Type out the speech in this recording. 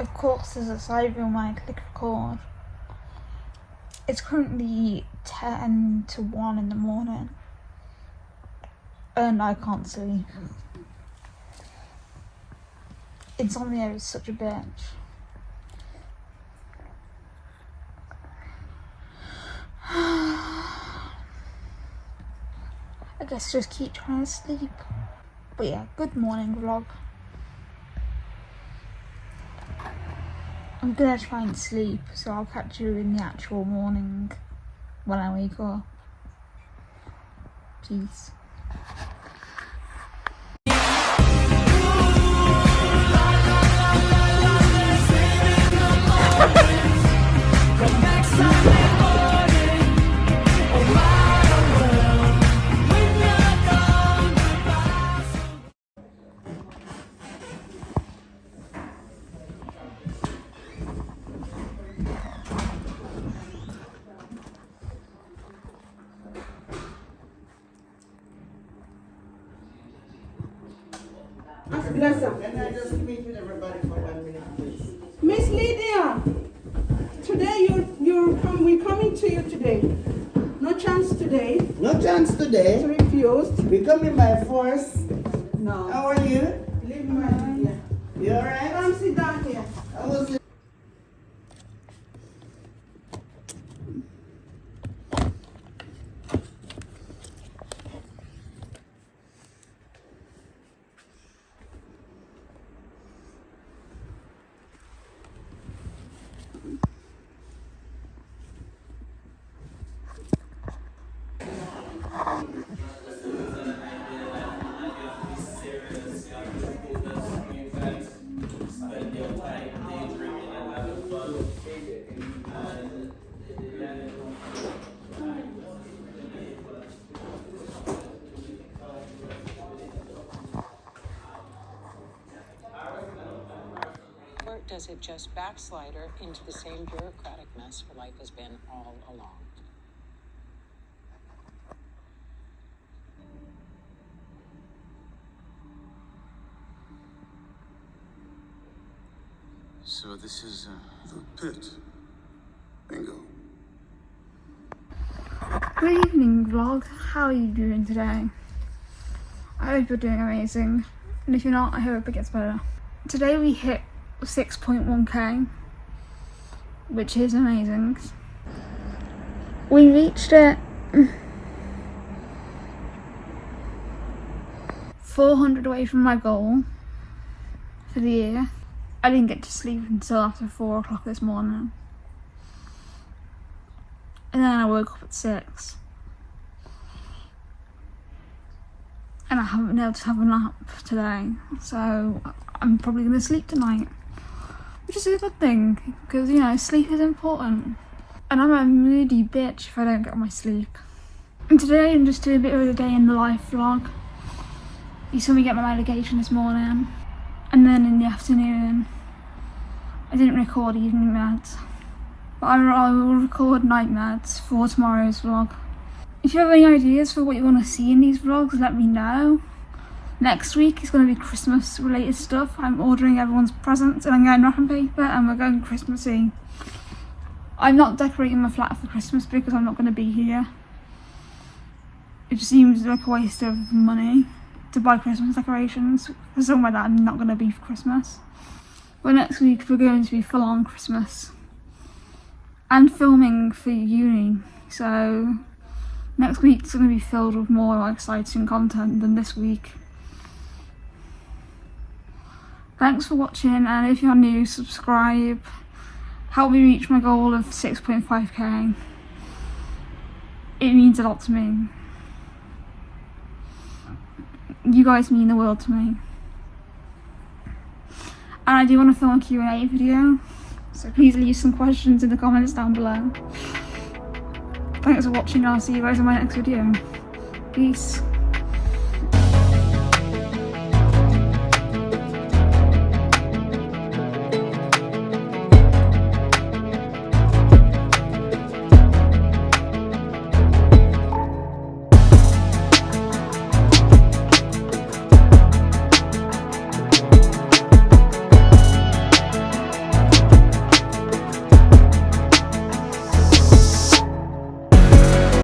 of course there's a side view when I click record. It's currently 10 to 1 in the morning and I can't sleep. Insomnia is such a bitch. I guess just keep trying to sleep. But yeah, good morning vlog. I'm gonna try and sleep, so I'll catch you in the actual morning when I wake up. Peace. Bless her. Can I just meet with everybody for one minute, please? Miss Lydia, today you're, you're come, we're coming to you today. No chance today No chance to today. refused. We coming by force. No. How are you? Leave my, yeah. You alright? Come sit down here. I was Or does it just backslide her into the same bureaucratic mess her life has been all along? So this is uh, the pit. Bingo. Good evening vlog, how are you doing today? I hope you're doing amazing, and if you're not, I hope it gets better. Today we hit 6.1k, which is amazing. We reached it 400 away from my goal for the year. I didn't get to sleep until after 4 o'clock this morning. And then I woke up at six. And I haven't been able to have a nap today, so I'm probably going to sleep tonight. Which is a good thing, because, you know, sleep is important. And I'm a moody bitch if I don't get my sleep. And today I'm just doing a bit of a day in the life vlog. You saw me get my medication this morning. And then in the afternoon, I didn't record evening meds. But I, will record night meds for tomorrow's vlog. If you have any ideas for what you want to see in these vlogs, let me know. Next week is going to be Christmas related stuff. I'm ordering everyone's presents and I'm going wrapping paper and we're going Christmassy. I'm not decorating my flat for Christmas because I'm not going to be here. It just seems like a waste of money to buy Christmas decorations for somewhere that I'm not going to be for Christmas. But next week we're going to be full on Christmas and filming for uni. So next week's going to be filled with more exciting content than this week. Thanks for watching and if you're new, subscribe. Help me reach my goal of 6.5k. It means a lot to me. You guys mean the world to me. And I do want to film a Q&A video. So please leave some questions in the comments down below. Thanks for watching and I'll see you guys in my next video. Peace.